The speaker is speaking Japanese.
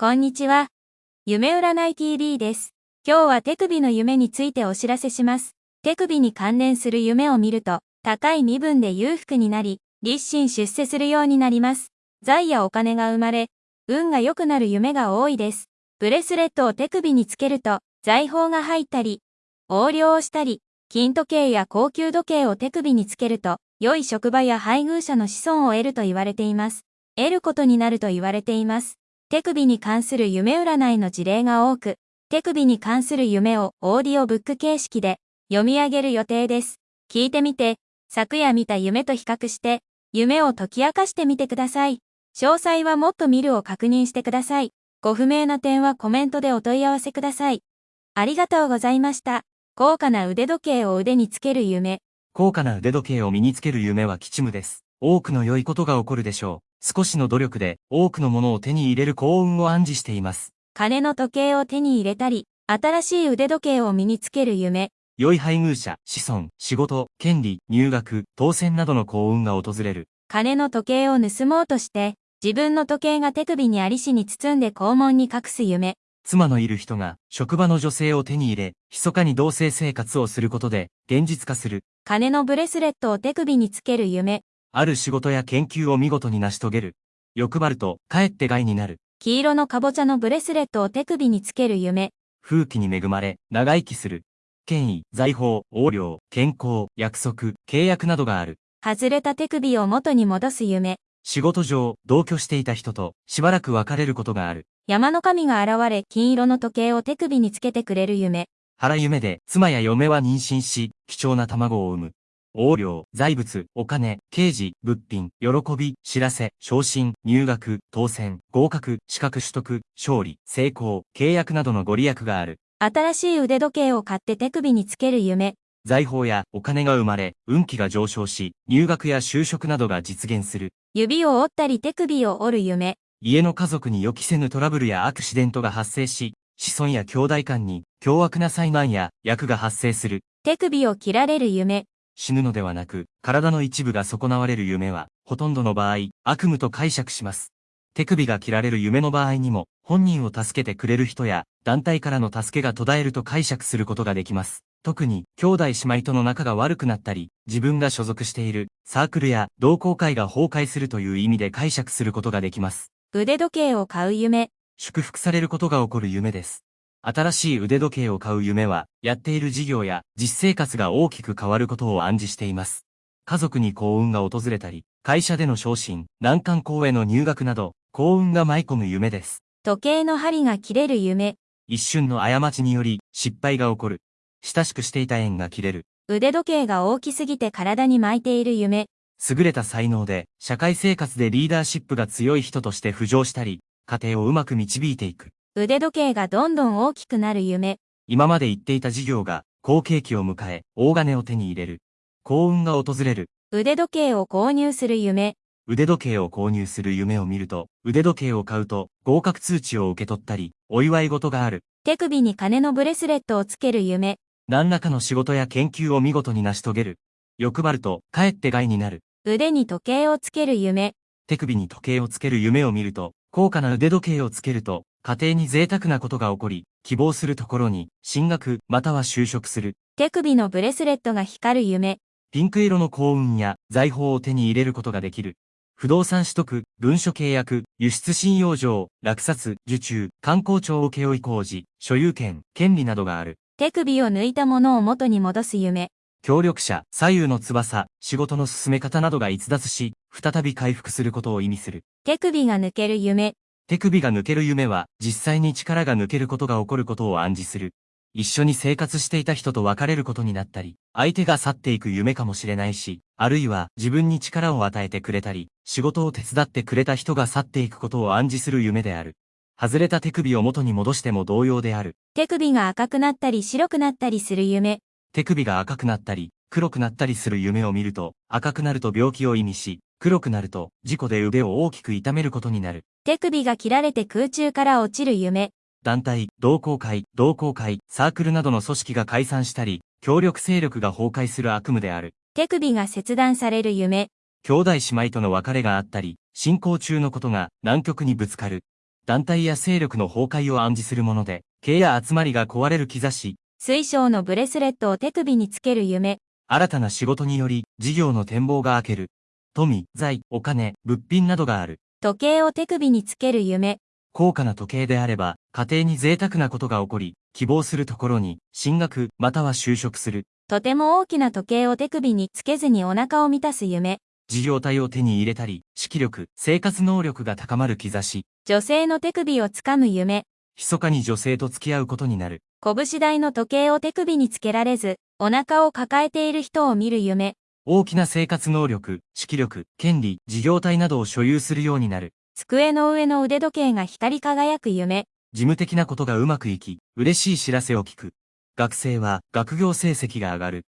こんにちは。夢占い TV です。今日は手首の夢についてお知らせします。手首に関連する夢を見ると、高い身分で裕福になり、立身出世するようになります。財やお金が生まれ、運が良くなる夢が多いです。ブレスレットを手首につけると、財宝が入ったり、横領をしたり、金時計や高級時計を手首につけると、良い職場や配偶者の子孫を得ると言われています。得ることになると言われています。手首に関する夢占いの事例が多く、手首に関する夢をオーディオブック形式で読み上げる予定です。聞いてみて、昨夜見た夢と比較して、夢を解き明かしてみてください。詳細はもっと見るを確認してください。ご不明な点はコメントでお問い合わせください。ありがとうございました。高価な腕時計を腕につける夢。高価な腕時計を身につける夢は吉夢です。多くの良いことが起こるでしょう。少しの努力で多くのものを手に入れる幸運を暗示しています。金の時計を手に入れたり、新しい腕時計を身につける夢。良い配偶者、子孫、仕事、権利、入学、当選などの幸運が訪れる。金の時計を盗もうとして、自分の時計が手首にありしに包んで肛門に隠す夢。妻のいる人が職場の女性を手に入れ、密かに同性生活をすることで現実化する。金のブレスレットを手首につける夢。ある仕事や研究を見事に成し遂げる。欲張ると、かえって害になる。黄色のかぼちゃのブレスレットを手首につける夢。風紀に恵まれ、長生きする。権威、財宝、横領、健康、約束、契約などがある。外れた手首を元に戻す夢。仕事上、同居していた人と、しばらく別れることがある。山の神が現れ、金色の時計を手首につけてくれる夢。腹夢で、妻や嫁は妊娠し、貴重な卵を産む。横領、財物、お金、刑事、物品、喜び、知らせ、昇進、入学、当選、合格、資格取得、勝利、成功、契約などのご利益がある。新しい腕時計を買って手首につける夢。財宝やお金が生まれ、運気が上昇し、入学や就職などが実現する。指を折ったり手首を折る夢。家の家族に予期せぬトラブルやアクシデントが発生し、子孫や兄弟間に凶悪な災難や役が発生する。手首を切られる夢。死ぬのではなく、体の一部が損なわれる夢は、ほとんどの場合、悪夢と解釈します。手首が切られる夢の場合にも、本人を助けてくれる人や、団体からの助けが途絶えると解釈することができます。特に、兄弟姉妹との仲が悪くなったり、自分が所属している、サークルや同好会が崩壊するという意味で解釈することができます。腕時計を買う夢。祝福されることが起こる夢です。新しい腕時計を買う夢は、やっている事業や実生活が大きく変わることを暗示しています。家族に幸運が訪れたり、会社での昇進、難関校への入学など、幸運が舞い込む夢です。時計の針が切れる夢。一瞬の過ちにより、失敗が起こる。親しくしていた縁が切れる。腕時計が大きすぎて体に巻いている夢。優れた才能で、社会生活でリーダーシップが強い人として浮上したり、家庭をうまく導いていく。腕時計がどんどん大きくなる夢。今まで言っていた事業が好景気を迎え、大金を手に入れる。幸運が訪れる。腕時計を購入する夢。腕時計を購入する夢を見ると、腕時計を買うと合格通知を受け取ったり、お祝い事がある。手首に金のブレスレットをつける夢。何らかの仕事や研究を見事に成し遂げる。欲張ると、かえって害になる。腕に時計をつける夢。手首に時計をつける夢を見ると、高価な腕時計をつけると、家庭に贅沢なことが起こり、希望するところに、進学、または就職する。手首のブレスレットが光る夢。ピンク色の幸運や財宝を手に入れることができる。不動産取得、文書契約、輸出信用状、落札、受注、観光庁請負工事、所有権、権利などがある。手首を抜いたものを元に戻す夢。協力者、左右の翼、仕事の進め方などが逸脱し、再び回復することを意味する。手首が抜ける夢。手首が抜ける夢は、実際に力が抜けることが起こることを暗示する。一緒に生活していた人と別れることになったり、相手が去っていく夢かもしれないし、あるいは自分に力を与えてくれたり、仕事を手伝ってくれた人が去っていくことを暗示する夢である。外れた手首を元に戻しても同様である。手首が赤くなったり白くなったりする夢。手首が赤くなったり、黒くなったりする夢を見ると、赤くなると病気を意味し、黒くなると、事故で腕を大きく痛めることになる。手首が切られて空中から落ちる夢。団体、同好会、同好会、サークルなどの組織が解散したり、協力勢力が崩壊する悪夢である。手首が切断される夢。兄弟姉妹との別れがあったり、進行中のことが南極にぶつかる。団体や勢力の崩壊を暗示するもので、経や集まりが壊れる兆し、水晶のブレスレットを手首につける夢、新たな仕事により事業の展望が開ける。富、財、お金、物品などがある。時計を手首につける夢、高価な時計であれば、家庭に贅沢なことが起こり、希望するところに、進学、または就職する。とても大きな時計を手首につけずにお腹を満たす夢、事業体を手に入れたり、指揮力、生活能力が高まる兆し、女性の手首をつかむ夢、密かに女性と付き合うことになる。拳台の時計を手首につけられず、お腹を抱えている人を見る夢、大きな生活能力、指揮力、権利、事業体などを所有するようになる。机の上の腕時計が光り輝く夢、事務的なことがうまくいき、嬉しい知らせを聞く。学生は学業成績が上がる。